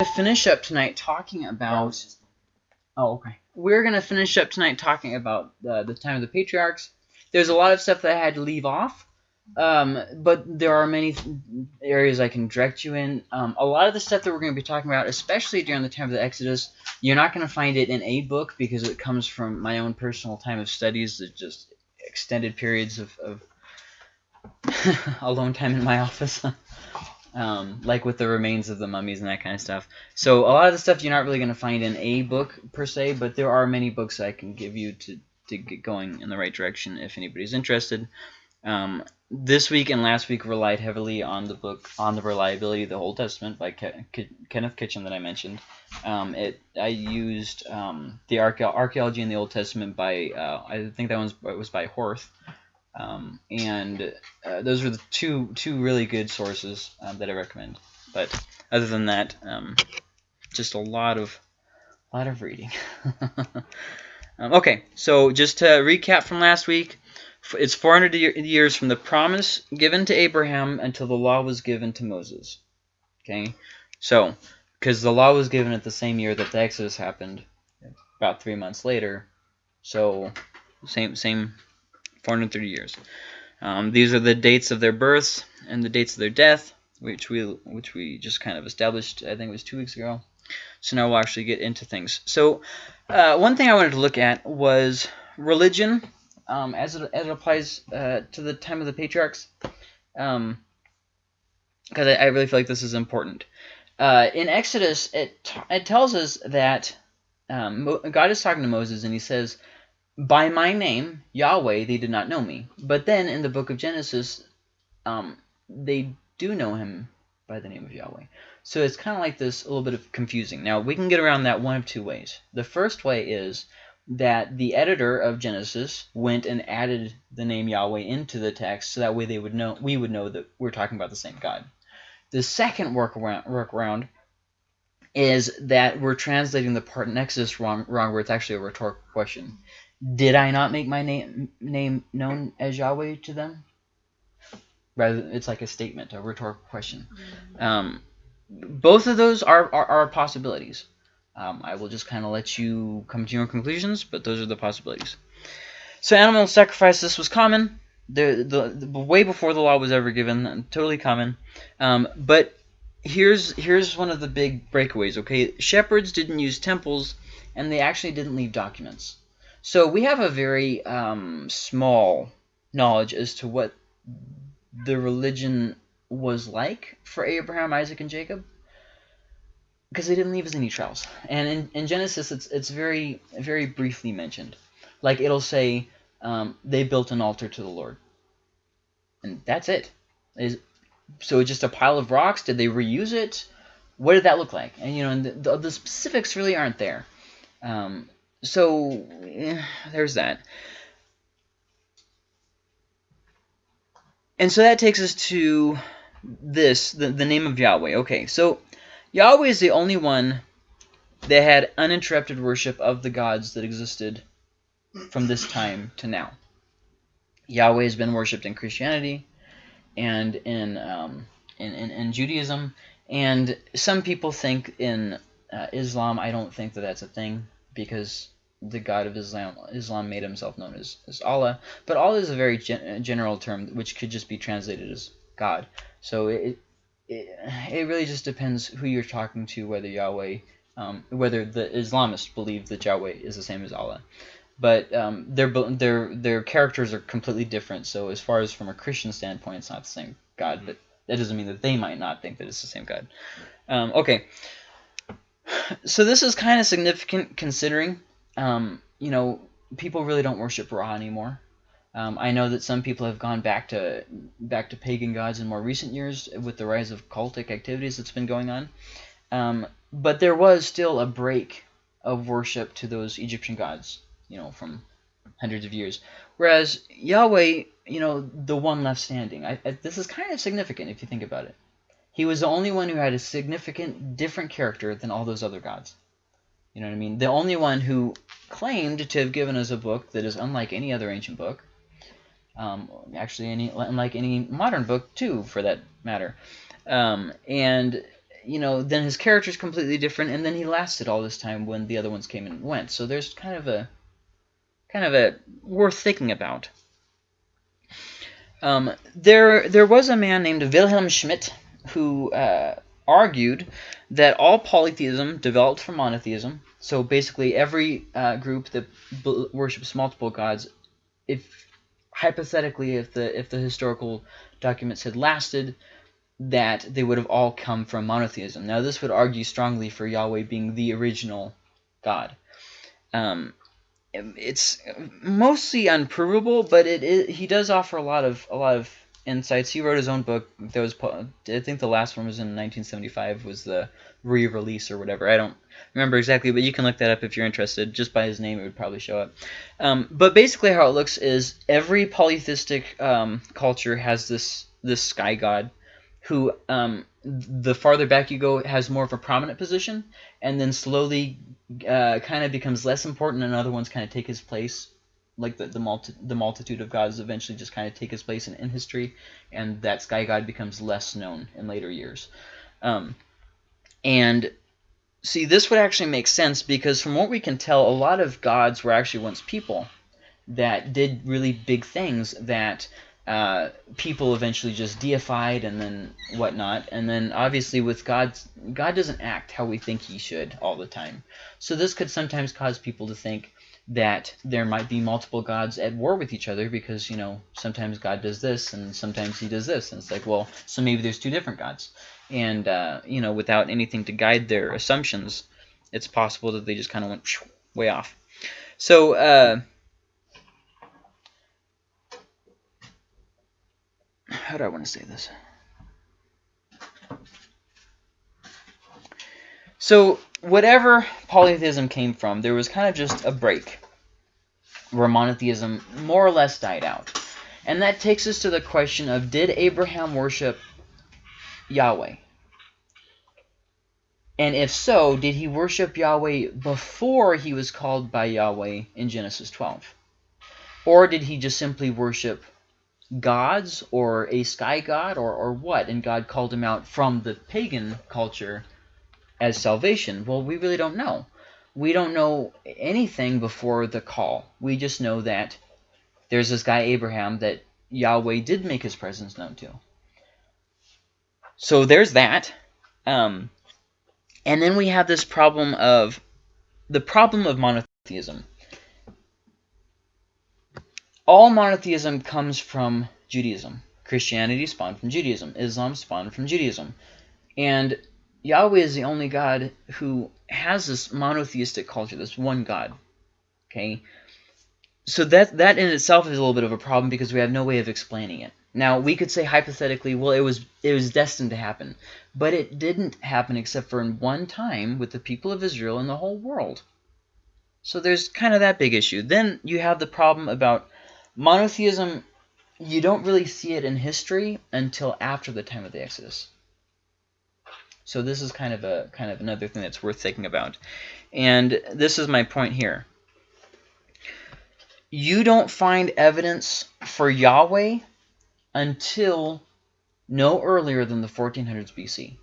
to finish up tonight talking about. Oh, okay. We're gonna finish up tonight talking about the time of the patriarchs. There's a lot of stuff that I had to leave off, um, but there are many areas I can direct you in. Um, a lot of the stuff that we're going to be talking about, especially during the time of the Exodus, you're not going to find it in a book because it comes from my own personal time of studies. It's just extended periods of, of alone time in my office. um, like with the remains of the mummies and that kind of stuff. So a lot of the stuff you're not really going to find in a book per se, but there are many books I can give you to, to get going in the right direction if anybody's interested. Um, this week and last week relied heavily on the book on the reliability of the Old Testament by Ke Ke Kenneth Kitchen that I mentioned. Um, it I used um, the archaeology in the Old Testament by uh, I think that one was, was by Hoerth. Um, and uh, those are the two two really good sources um, that I recommend. But other than that, um, just a lot of lot of reading. Um, okay, so just to recap from last week, it's 400 years from the promise given to Abraham until the law was given to Moses. Okay, so because the law was given at the same year that the Exodus happened, about three months later. So same same 430 years. Um, these are the dates of their births and the dates of their death, which we which we just kind of established. I think it was two weeks ago. So now we'll actually get into things. So uh, one thing I wanted to look at was religion um, as, it, as it applies uh, to the time of the patriarchs. Um, because I, I, really feel like this is important. Uh, in Exodus, it, it tells us that um, God is talking to Moses and he says, by my name, Yahweh, they did not know me. But then in the book of Genesis, um, they do know him by the name of Yahweh. So it's kind of like this, a little bit of confusing. Now, we can get around that one of two ways. The first way is that the editor of Genesis went and added the name Yahweh into the text so that way they would know we would know that we're talking about the same God. The second workaround, workaround is that we're translating the part in Exodus wrong, wrong where it's actually a rhetorical question. Did I not make my name name known as Yahweh to them? Rather, it's like a statement, a rhetorical question. Mm-hmm. Um, both of those are, are, are possibilities. Um, I will just kind of let you come to your own conclusions, but those are the possibilities. So animal sacrifice, this was common. The, the, the way before the law was ever given, totally common. Um, but here's here's one of the big breakaways. Okay, shepherds didn't use temples, and they actually didn't leave documents. So we have a very um, small knowledge as to what the religion was like for Abraham, Isaac, and Jacob because they didn't leave us any trails. And in, in Genesis, it's it's very very briefly mentioned. Like it'll say um, they built an altar to the Lord, and that's it. Is so just a pile of rocks? Did they reuse it? What did that look like? And you know, the, the, the specifics really aren't there. Um, so eh, there's that. And so that takes us to this, the, the name of Yahweh. Okay, so Yahweh is the only one that had uninterrupted worship of the gods that existed from this time to now. Yahweh has been worshipped in Christianity and in, um, in, in, in, Judaism, and some people think in uh, Islam, I don't think that that's a thing because the God of Islam Islam made himself known as, as Allah. But Allah is a very gen general term which could just be translated as God. So it, it, it really just depends who you're talking to, whether Yahweh, um, whether the Islamists believe that Yahweh is the same as Allah. But um, their their their characters are completely different. So as far as from a Christian standpoint, it's not the same God. But that doesn't mean that they might not think that it's the same God. Um, okay. So this is kind of significant considering um, you know, people really don't worship Ra anymore. Um, I know that some people have gone back to back to pagan gods in more recent years with the rise of cultic activities that's been going on. Um, but there was still a break of worship to those Egyptian gods, you know, from hundreds of years. Whereas Yahweh, you know, the one left standing. I, I, this is kind of significant if you think about it. He was the only one who had a significant different character than all those other gods. You know what I mean? The only one who claimed to have given us a book that is unlike any other ancient book, um, actually any unlike any modern book too, for that matter. Um, and you know, then his character is completely different, and then he lasted all this time when the other ones came and went. So there's kind of a kind of a worth thinking about. Um, there there was a man named Wilhelm Schmidt who uh, argued that all polytheism developed from monotheism. So basically, every uh, group that worships multiple gods, if hypothetically, if the if the historical documents had lasted, that they would have all come from monotheism. Now, this would argue strongly for Yahweh being the original God. Um, it's mostly unprovable, but it, it, he does offer a lot of a lot of insights. He wrote his own book. That was I think the last one was in 1975. Was the re-release or whatever. I don't remember exactly, but you can look that up if you're interested. Just by his name, it would probably show up. Um, but basically, how it looks is every polytheistic um, culture has this this sky god who um, the farther back you go has more of a prominent position and then slowly uh, kind of becomes less important and other ones kind of take his place like the the, multi the multitude of gods eventually just kind of take his place in, in history and that sky god becomes less known in later years um, and see this would actually make sense because from what we can tell a lot of gods were actually once people that did really big things that uh, people eventually just deified and then whatnot. And then obviously with God's, God doesn't act how we think he should all the time. So this could sometimes cause people to think that there might be multiple gods at war with each other because, you know, sometimes God does this and sometimes he does this. And it's like, well, so maybe there's two different gods. And, uh, you know, without anything to guide their assumptions, it's possible that they just kind of went way off. So, uh, how do I want to say this? So whatever polytheism came from, there was kind of just a break where monotheism more or less died out. And that takes us to the question of did Abraham worship Yahweh? And if so, did he worship Yahweh before he was called by Yahweh in Genesis 12? Or did he just simply worship gods or a sky god or, or what? And God called him out from the pagan culture as salvation. Well, we really don't know. We don't know anything before the call. We just know that there's this guy Abraham that Yahweh did make his presence known to. So there's that. Um, and then we have this problem of the problem of monotheism all monotheism comes from Judaism. Christianity spawned from Judaism. Islam spawned from Judaism. And Yahweh is the only God who has this monotheistic culture, this one God. Okay? So that that in itself is a little bit of a problem because we have no way of explaining it. Now, we could say hypothetically, well, it was it was destined to happen. But it didn't happen except for in one time with the people of Israel and the whole world. So there's kind of that big issue. Then you have the problem about Monotheism, you don't really see it in history until after the time of the Exodus. So this is kind of a kind of another thing that's worth thinking about. And this is my point here. You don't find evidence for Yahweh until no earlier than the 1400s BC.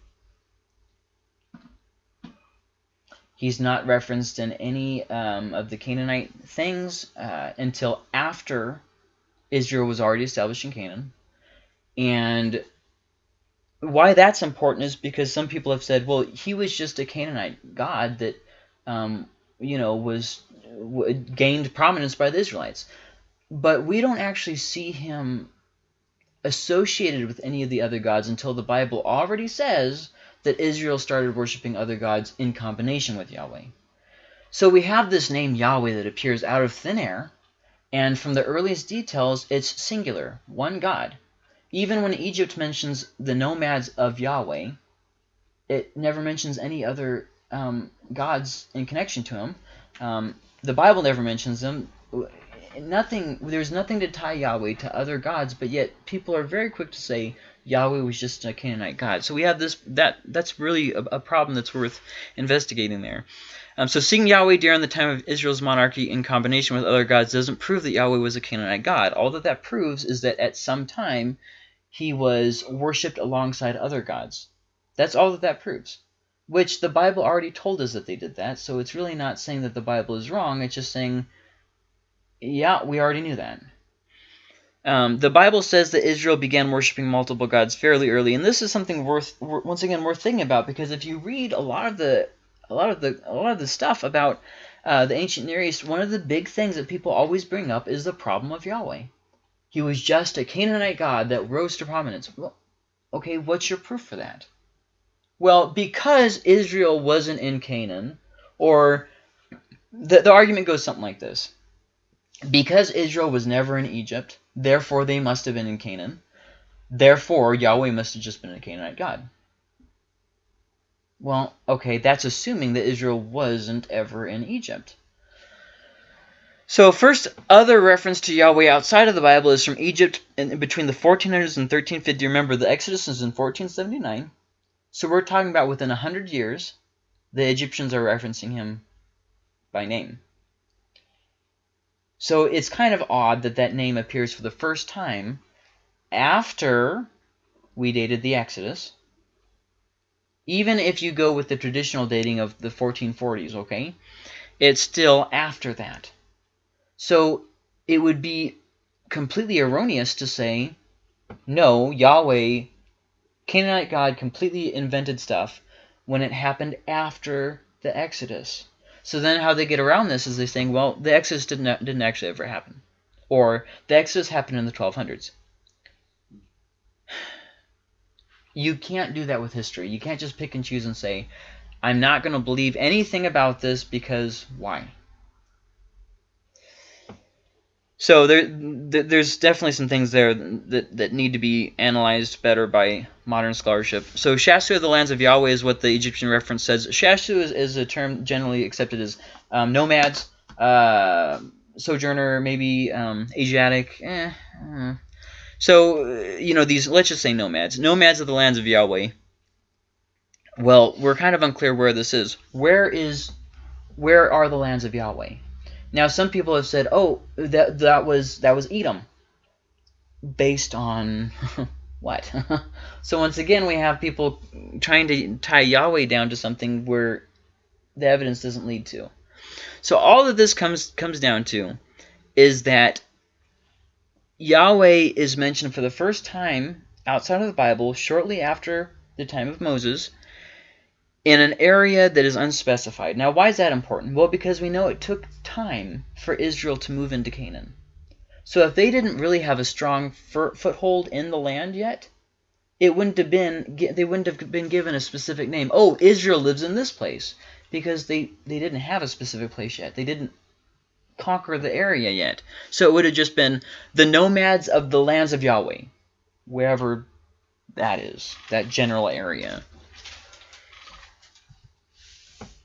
He's not referenced in any um, of the Canaanite things uh, until after Israel was already established in Canaan. And why that's important is because some people have said, well, he was just a Canaanite god that, um, you know, was gained prominence by the Israelites. But we don't actually see him associated with any of the other gods until the Bible already says that Israel started worshiping other gods in combination with Yahweh. So we have this name Yahweh that appears out of thin air, and from the earliest details, it's singular, one God. Even when Egypt mentions the nomads of Yahweh, it never mentions any other um, gods in connection to him. Um, the Bible never mentions them. Nothing. There's nothing to tie Yahweh to other gods, but yet people are very quick to say Yahweh was just a Canaanite god. So we have this that that's really a, a problem that's worth investigating there. Um, so seeing Yahweh during the time of Israel's monarchy in combination with other gods doesn't prove that Yahweh was a Canaanite god. All that that proves is that at some time he was worshipped alongside other gods. That's all that that proves. Which the Bible already told us that they did that, so it's really not saying that the Bible is wrong. It's just saying, yeah, we already knew that. Um, the Bible says that Israel began worshiping multiple gods fairly early, and this is something worth once again worth thinking about because if you read a lot of the a lot of the a lot of the stuff about uh, the ancient Near East, one of the big things that people always bring up is the problem of Yahweh. He was just a Canaanite god that rose to prominence. Well, okay, what's your proof for that? Well, because Israel wasn't in Canaan, or the, the argument goes something like this. Because Israel was never in Egypt, therefore they must have been in Canaan. Therefore, Yahweh must have just been a Canaanite god. Well, okay, that's assuming that Israel wasn't ever in Egypt. So first other reference to Yahweh outside of the Bible is from Egypt in, between the 1400s and 1350. Remember, the Exodus is in 1479. So we're talking about within 100 years, the Egyptians are referencing him by name. So it's kind of odd that that name appears for the first time after we dated the Exodus. Even if you go with the traditional dating of the 1440s, okay? It's still after that. So it would be completely erroneous to say, no, Yahweh Canaanite God completely invented stuff when it happened after the Exodus. So then how they get around this is they saying, well, the Exodus didn't, didn't actually ever happen. Or the Exodus happened in the 1200s. You can't do that with history. You can't just pick and choose and say, I'm not going to believe anything about this because why? So there, there's definitely some things there that, that need to be analyzed better by modern scholarship. So Shasu of the lands of Yahweh is what the Egyptian reference says. Shasu is, is a term generally accepted as um, nomads, uh, sojourner, maybe um, Asiatic. Eh. So, you know, these, let's just say nomads. Nomads of the lands of Yahweh. Well, we're kind of unclear where this is. Where is, where are the lands of Yahweh? Now, some people have said, "Oh, that that was that was Edom." Based on what? so once again, we have people trying to tie Yahweh down to something where the evidence doesn't lead to. So all of this comes comes down to is that Yahweh is mentioned for the first time outside of the Bible shortly after the time of Moses in an area that is unspecified. Now, why is that important? Well, because we know it took time for Israel to move into Canaan. So if they didn't really have a strong foothold in the land yet, it wouldn't have been they wouldn't have been given a specific name. Oh, Israel lives in this place because they they didn't have a specific place yet. They didn't conquer the area yet. So it would have just been the nomads of the lands of Yahweh, wherever that is, that general area.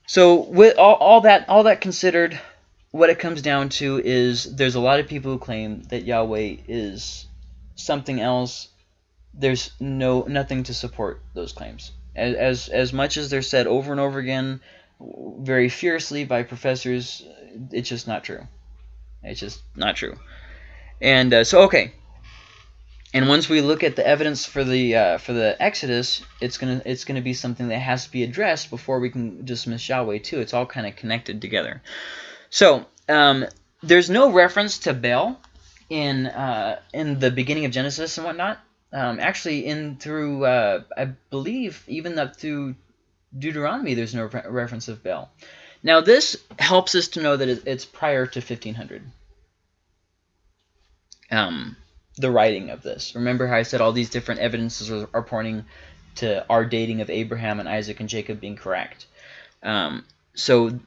So with all, all that all that considered, what it comes down to is there's a lot of people who claim that Yahweh is something else. There's no nothing to support those claims. As, as as much as they're said over and over again, very fiercely by professors, it's just not true. It's just not true. And uh, so okay, and once we look at the evidence for the uh, for the Exodus, it's gonna it's gonna be something that has to be addressed before we can dismiss Yahweh too. It's all kind of connected together. So um, there's no reference to Baal in uh, in the beginning of Genesis and whatnot. Um, actually, in through uh, I believe even up through Deuteronomy, there's no re reference of Baal. Now this helps us to know that it's prior to 1500. Um, the writing of this. Remember how I said all these different evidences are, are pointing to our dating of Abraham and Isaac and Jacob being correct. Um, so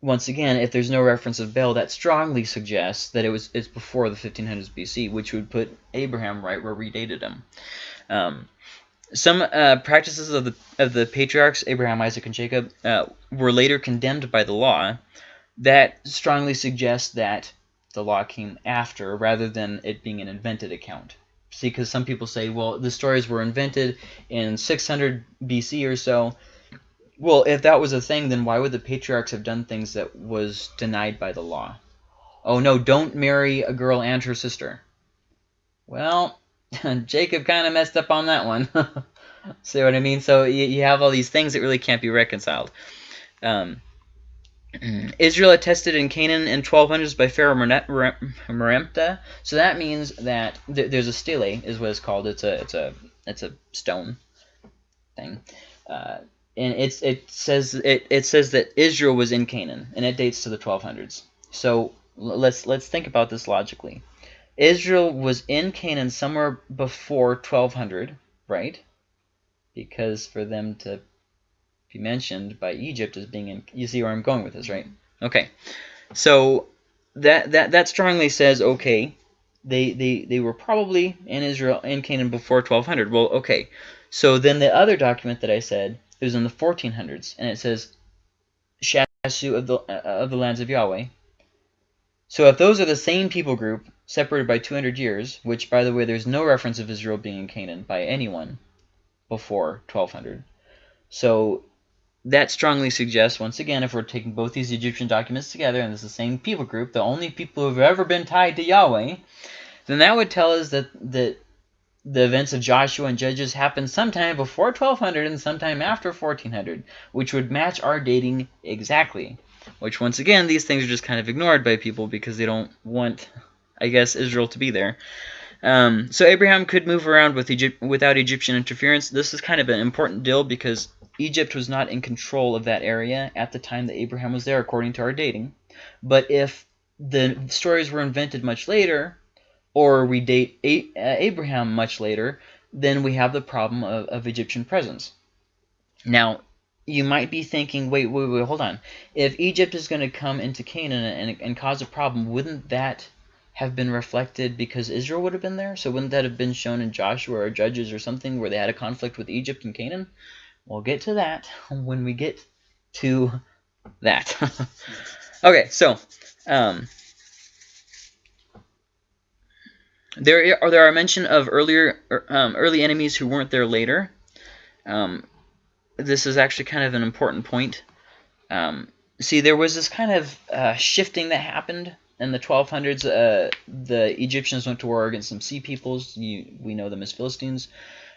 once again, if there's no reference of Baal, that strongly suggests that it was it's before the 1500s BC, which would put Abraham right where we dated him. Um, some uh, practices of the of the patriarchs Abraham, Isaac, and Jacob uh, were later condemned by the law. That strongly suggests that the law came after rather than it being an invented account. See, because some people say, well, the stories were invented in 600 BC or so. Well, if that was a thing, then why would the patriarchs have done things that was denied by the law? Oh, no, don't marry a girl and her sister. Well, Jacob kind of messed up on that one. See what I mean? So you, you have all these things that really can't be reconciled. Um, Israel attested in Canaan in 1200s by Pharaoh Merneptah. So that means that th there's a stele, is what it's called. It's a it's a it's a stone thing, uh, and it's it says it it says that Israel was in Canaan, and it dates to the 1200s. So let's let's think about this logically. Israel was in Canaan somewhere before 1200, right? Because for them to be mentioned by Egypt as being in, you see where I'm going with this, right? Okay, so that that that strongly says okay, they they they were probably in Israel in Canaan before 1200. Well, okay, so then the other document that I said it was in the 1400s, and it says Shasu of the uh, of the lands of Yahweh. So if those are the same people group separated by 200 years, which by the way there's no reference of Israel being in Canaan by anyone before 1200. So that strongly suggests, once again, if we're taking both these Egyptian documents together and it's the same people group, the only people who have ever been tied to Yahweh, then that would tell us that, that the events of Joshua and Judges happened sometime before 1200 and sometime after 1400, which would match our dating exactly. Which, once again, these things are just kind of ignored by people because they don't want, I guess, Israel to be there. Um, so Abraham could move around with Egypt without Egyptian interference. This is kind of an important deal because Egypt was not in control of that area at the time that Abraham was there, according to our dating. But if the stories were invented much later, or we date uh, Abraham much later, then we have the problem of, of Egyptian presence. Now, you might be thinking, wait, wait, wait, hold on. If Egypt is going to come into Canaan and, and cause a problem, wouldn't that have been reflected because Israel would have been there? So wouldn't that have been shown in Joshua or Judges or something where they had a conflict with Egypt and Canaan? We'll get to that when we get to that. okay, so um, there are there are mention of earlier er, um, early enemies who weren't there later. Um, this is actually kind of an important point. Um, see, there was this kind of uh, shifting that happened in the 1200s. Uh, the Egyptians went to war against some sea peoples. You, we know them as Philistines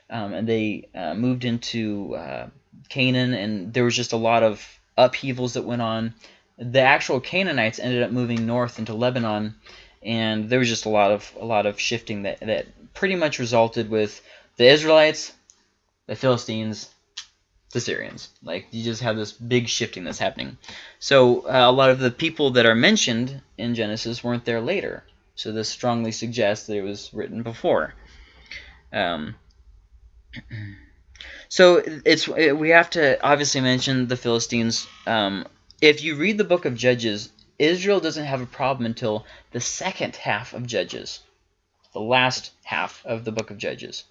um, and they uh, moved into uh, Canaan, and there was just a lot of upheavals that went on. The actual Canaanites ended up moving north into Lebanon, and there was just a lot of a lot of shifting that that pretty much resulted with the Israelites, the Philistines, the Syrians. Like you just have this big shifting that's happening. So uh, a lot of the people that are mentioned in Genesis weren't there later. So this strongly suggests that it was written before. Um, so it's we have to obviously mention the Philistines. Um, if you read the book of Judges, Israel doesn't have a problem until the second half of Judges, the last half of the book of Judges.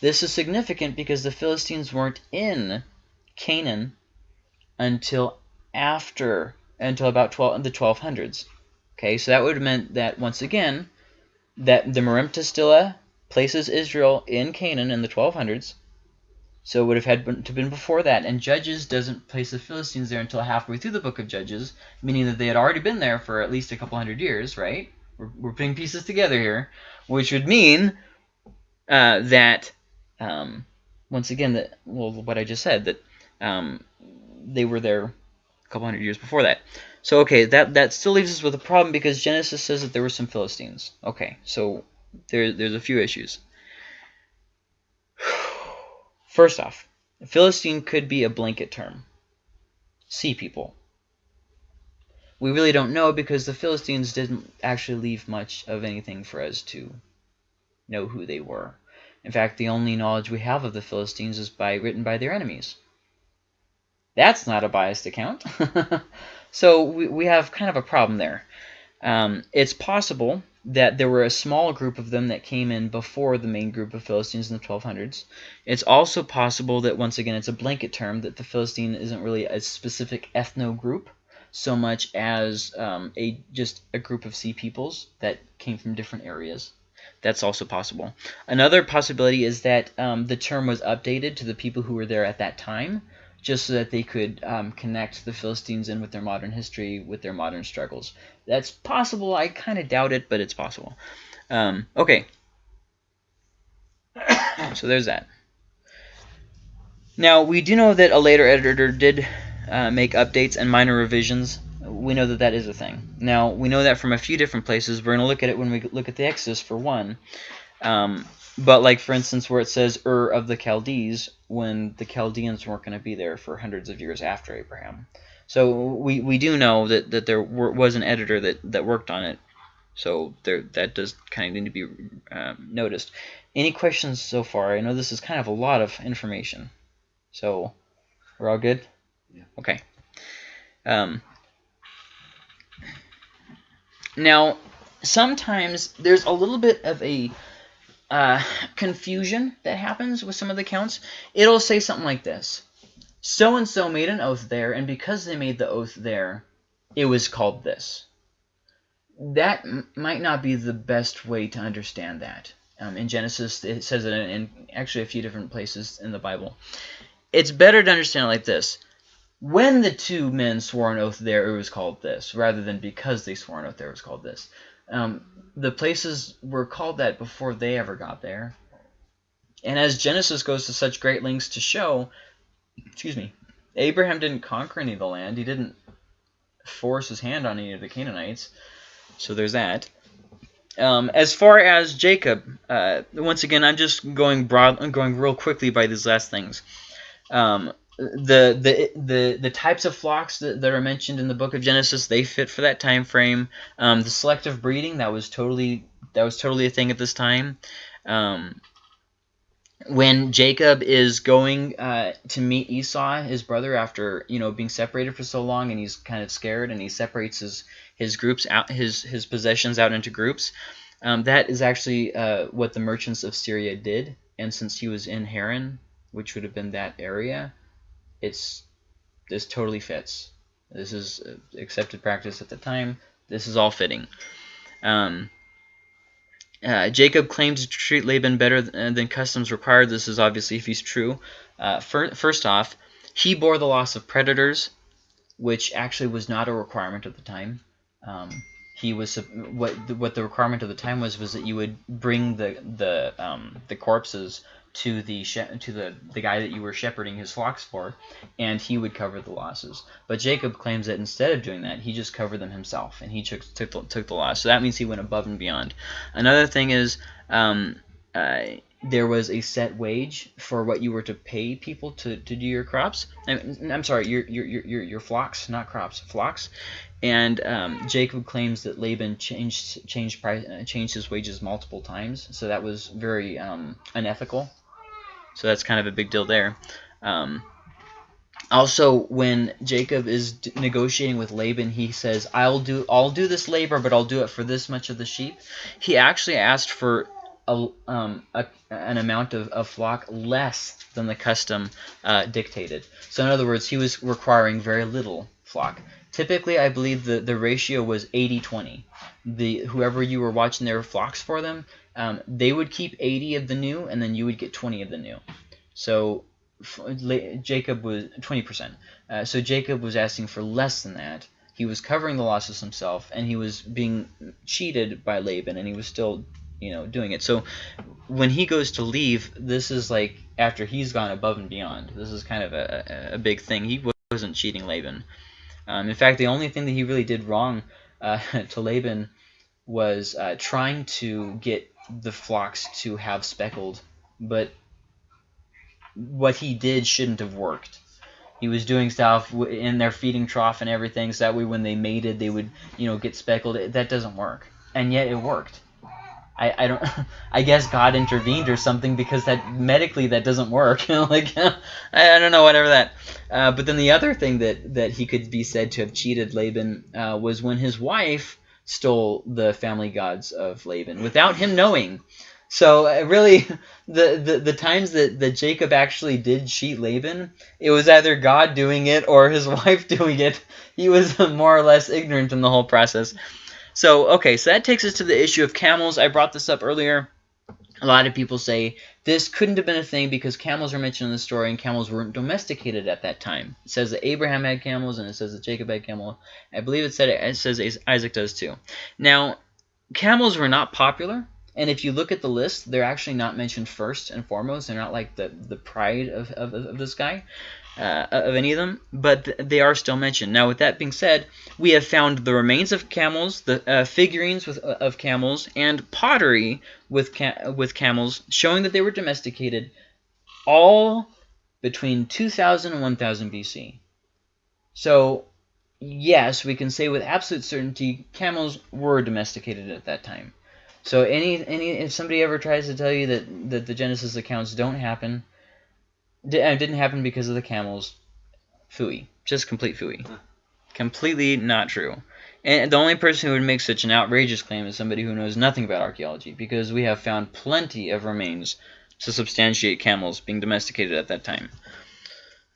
This is significant because the Philistines weren't in Canaan until after until about 12 the 1200s. Okay, so that would have meant that once again that the Merneptah Stela places Israel in Canaan in the 1200s. So it would have had to have been before that. And Judges doesn't place the Philistines there until halfway through the book of Judges, meaning that they had already been there for at least a couple hundred years, right? We're, we're putting pieces together here, which would mean uh, that, um, once again, that well, what I just said, that um, they were there a couple hundred years before that. So, okay, that, that still leaves us with a problem because Genesis says that there were some Philistines. Okay, so there, there's a few issues. First off, Philistine could be a blanket term. Sea people. We really don't know because the Philistines didn't actually leave much of anything for us to know who they were. In fact, the only knowledge we have of the Philistines is by written by their enemies. That's not a biased account. so we, we have kind of a problem there. Um, it's possible that there were a small group of them that came in before the main group of Philistines in the 1200s. It's also possible that, once again, it's a blanket term, that the Philistine isn't really a specific ethno group so much as um, a just a group of sea peoples that came from different areas. That's also possible. Another possibility is that um, the term was updated to the people who were there at that time, just so that they could um, connect the Philistines in with their modern history, with their modern struggles. That's possible. I kind of doubt it, but it's possible. Um, okay. so there's that. Now, we do know that a later editor did uh, make updates and minor revisions. We know that that is a thing. Now, we know that from a few different places. We're going to look at it when we look at the Exodus for one. Um, but like, for instance, where it says Ur of the Chaldees, when the Chaldeans weren't going to be there for hundreds of years after Abraham. So we, we do know that, that there was an editor that, that worked on it. So there that does kind of need to be um, noticed. Any questions so far? I know this is kind of a lot of information. So we're all good? Yeah. Okay. Um, now, sometimes there's a little bit of a uh, confusion that happens with some of the counts. It'll say something like this. So-and-so made an oath there, and because they made the oath there, it was called this. That might not be the best way to understand that. Um, in Genesis, it says it in, in actually a few different places in the Bible it's better to understand it like this. When the two men swore an oath there, it was called this, rather than because they swore an oath there, it was called this. Um, the places were called that before they ever got there. And as Genesis goes to such great lengths to show, excuse me, Abraham didn't conquer any of the land. He didn't force his hand on any of the Canaanites. So there's that. Um, as far as Jacob, uh, once again, I'm just going broad, I'm going real quickly by these last things. Um, the, the the the types of flocks that, that are mentioned in the book of Genesis they fit for that time frame. Um, the selective breeding that was totally that was totally a thing at this time. Um, when Jacob is going uh, to meet Esau, his brother, after you know being separated for so long, and he's kind of scared, and he separates his his groups out, his his possessions out into groups. Um, that is actually uh, what the merchants of Syria did, and since he was in Haran, which would have been that area, it's this totally fits. This is accepted practice at the time. This is all fitting. Um, uh, Jacob claims to treat Laban better than customs required. This is obviously if he's true. Uh, fir first off, he bore the loss of predators, which actually was not a requirement at the time. Um, he was what what the requirement of the time was was that you would bring the the um, the corpses to the to the the guy that you were shepherding his flocks for, and he would cover the losses. But Jacob claims that instead of doing that, he just covered them himself, and he took took the, took the loss. So that means he went above and beyond. Another thing is. Um, uh, there was a set wage for what you were to pay people to, to do your crops. I am sorry, your, your, your, your flocks, not crops, flocks. And um, Jacob claims that Laban changed changed price, uh, changed his wages multiple times, so that was very um, unethical. So that's kind of a big deal there. Um, also, when Jacob is negotiating with Laban, he says, "I'll do, I'll do this labor, but I'll do it for this much of the sheep." He actually asked for a, um, a, an amount of, of, flock less than the custom uh, dictated. So, in other words, he was requiring very little flock. Typically, I believe the, the ratio was 80-20. The whoever you were watching their flocks for them, um, they would keep 80 of the new, and then you would get 20 of the new. So Jacob was 20%. Uh, so Jacob was asking for less than that. He was covering the losses himself, and he was being cheated by Laban, and he was still, you know, doing it. So when he goes to leave, this is like after he's gone above and beyond. This is kind of a, a big thing. He wasn't cheating Laban. Um, in fact, the only thing that he really did wrong uh, to Laban was uh, trying to get the flocks to have speckled, but what he did shouldn't have worked. He was doing stuff in their feeding trough and everything, so that way when they mated, they would, you know, get speckled. That doesn't work, and yet it worked. I, I don't I guess God intervened or something because that medically that doesn't work like I, I don't know whatever that uh, but then the other thing that that he could be said to have cheated Laban uh, was when his wife stole the family gods of Laban without him knowing. So uh, really, the, the, the times that, that Jacob actually did cheat Laban, it was either God doing it or his wife doing it. He was more or less ignorant in the whole process. So, okay, so that takes us to the issue of camels. I brought this up earlier. A lot of people say this couldn't have been a thing because camels are mentioned in the story and camels weren't domesticated at that time. It says that Abraham had camels and it says that Jacob had camels. I believe it said it, it says Isaac does too. Now, camels were not popular. And if you look at the list, they're actually not mentioned first and foremost. They're not like the, the pride of, of, of this guy, uh, of any of them, but th they are still mentioned. Now, with that being said, we have found the remains of camels, the uh, figurines with, uh, of camels, and pottery with, ca with camels, showing that they were domesticated all between 2000 and 1000 BC. So, yes, we can say with absolute certainty camels were domesticated at that time. So any any if somebody ever tries to tell you that that the Genesis accounts don't happen, uh, didn't happen because of the camels, fooey, just complete fooey, huh. completely not true. And the only person who would make such an outrageous claim is somebody who knows nothing about archaeology, because we have found plenty of remains to substantiate camels being domesticated at that time.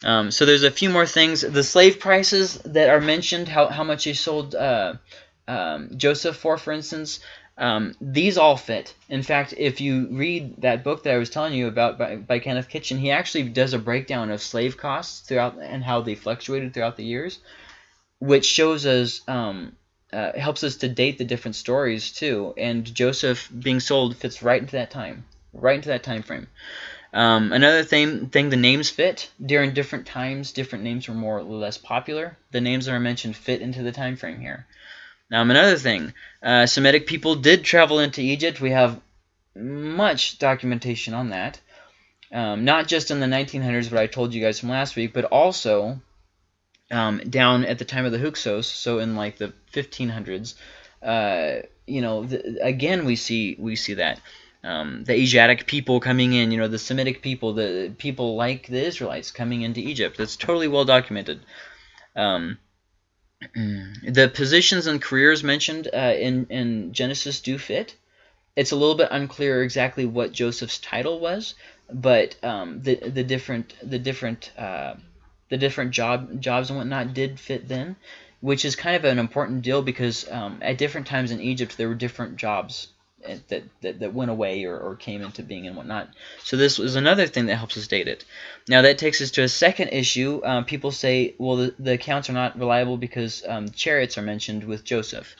Um, so there's a few more things. The slave prices that are mentioned, how, how much they sold uh, um, Joseph for, for instance, um, these all fit. In fact, if you read that book that I was telling you about by, by Kenneth Kitchen, he actually does a breakdown of slave costs throughout and how they fluctuated throughout the years, which shows us um, uh, helps us to date the different stories too. And Joseph being sold fits right into that time, right into that time frame. Um, another thing, thing, the names fit. During different times, different names were more or less popular. The names that are mentioned fit into the time frame here. Um, another thing, uh, Semitic people did travel into Egypt. We have much documentation on that. Um, not just in the 1900s, what I told you guys from last week, but also um, down at the time of the Hyksos, so in like the 1500s. Uh, you know, the, again we see we see that um, the Asiatic people coming in, you know, the Semitic people, the people like the Israelites coming into Egypt. That's totally well documented. Um, the positions and careers mentioned uh, in, in Genesis do fit. It's a little bit unclear exactly what Joseph's title was, but um, the the different the different uh, the different job jobs and whatnot did fit then, which is kind of an important deal because um, at different times in Egypt there were different jobs that, that, that went away or, or came into being and whatnot. So this was another thing that helps us date it. Now that takes us to a second issue. Um, people say, well, the, the, accounts are not reliable because um, chariots are mentioned with Joseph.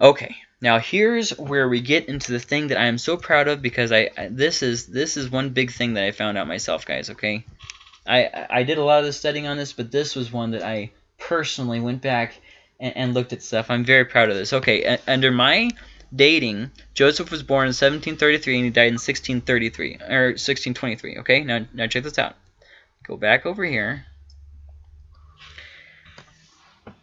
Okay, now here's where we get into the thing that I am so proud of because I, I this is this is one big thing that I found out myself, guys. Okay, I I did a lot of the studying on this, but this was one that I personally went back and, and looked at stuff. I'm very proud of this. Okay, under my dating, Joseph was born in 1733 and he died in 1633 or 1623. Okay, now now check this out. Go back over here.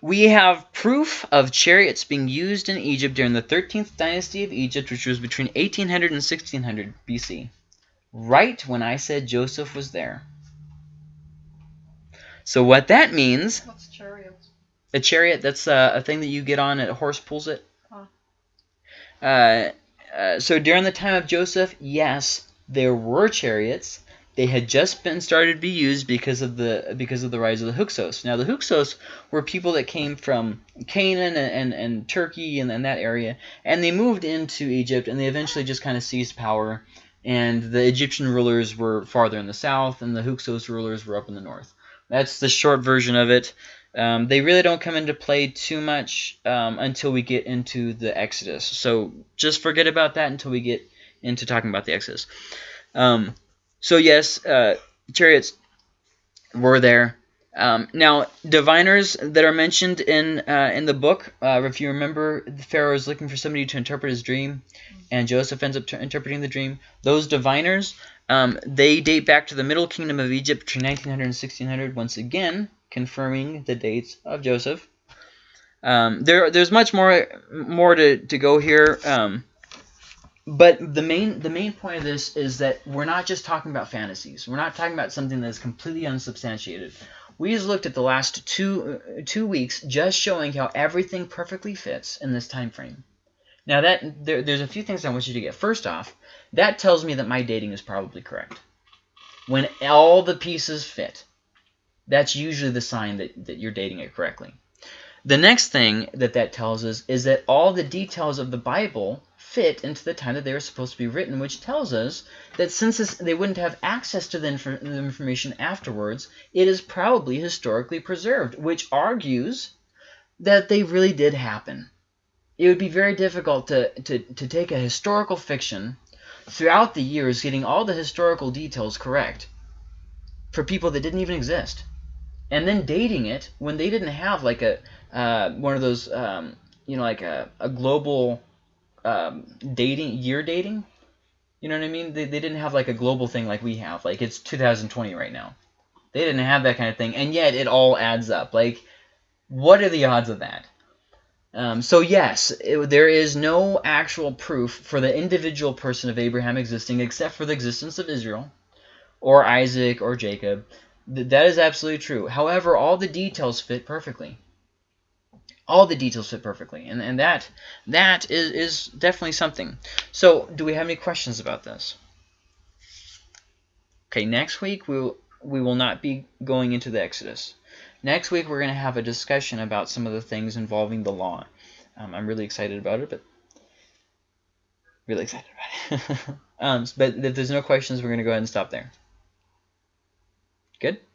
We have proof of chariots being used in Egypt during the 13th dynasty of Egypt, which was between 1800 and 1600 BC. Right when I said Joseph was there. So what that means... What's chariots? A chariot, that's a, a thing that you get on, a horse pulls it. Uh, uh, so during the time of Joseph, yes, there were chariots. They had just been started to be used because of the because of the rise of the Hyksos. Now the Hyksos were people that came from Canaan and, and, and Turkey and, and that area, and they moved into Egypt, and they eventually just kind of seized power. And the Egyptian rulers were farther in the south, and the Hyksos rulers were up in the north. That's the short version of it. Um, they really don't come into play too much um, until we get into the Exodus. So just forget about that until we get into talking about the Exodus. Um, so yes, uh, chariots were there. Um, now, diviners that are mentioned in uh, in the book, uh, if you remember, Pharaoh is looking for somebody to interpret his dream, and Joseph ends up interpreting the dream. Those diviners, um, they date back to the Middle Kingdom of Egypt between 1900 and 1600. Once again, confirming the dates of Joseph. Um, there, there's much more more to, to go here. Um, but the main the main point of this is that we're not just talking about fantasies. We're not talking about something that's completely unsubstantiated. We just looked at the last two two weeks, just showing how everything perfectly fits in this time frame. Now that there, there's a few things I want you to get. First off, that tells me that my dating is probably correct. When all the pieces fit, that's usually the sign that, that you're dating it correctly. The next thing that that tells us is that all the details of the Bible fit into the time that they were supposed to be written, which tells us that since this, they wouldn't have access to the, inf the information afterwards, it is probably historically preserved, which argues that they really did happen. it would be very difficult to, to, to take a historical fiction throughout the years getting all the historical details correct for people that didn't even exist and then dating it when they didn't have like a uh, one of those um, you know like a, a global um, dating year dating? You know what i mean? They, they didn't have like a global thing like we have. Like it's 2020 right now. They didn't have that kind of thing and yet it all adds up. Like what are the odds of that? Um, so yes, it, there is no actual proof for the individual person of Abraham existing except for the existence of Israel or Isaac or Jacob. Th that is absolutely true. However, all the details fit perfectly. All the details fit perfectly. And, and that that is, is definitely something. So do we have any questions about this? Okay, next week we'll, we will not be going into the Exodus. Next week, we're going to have a discussion about some of the things involving the law. Um, I'm really excited about it, but really excited about it. um, but if there's no questions, we're going to go ahead and stop there. Good?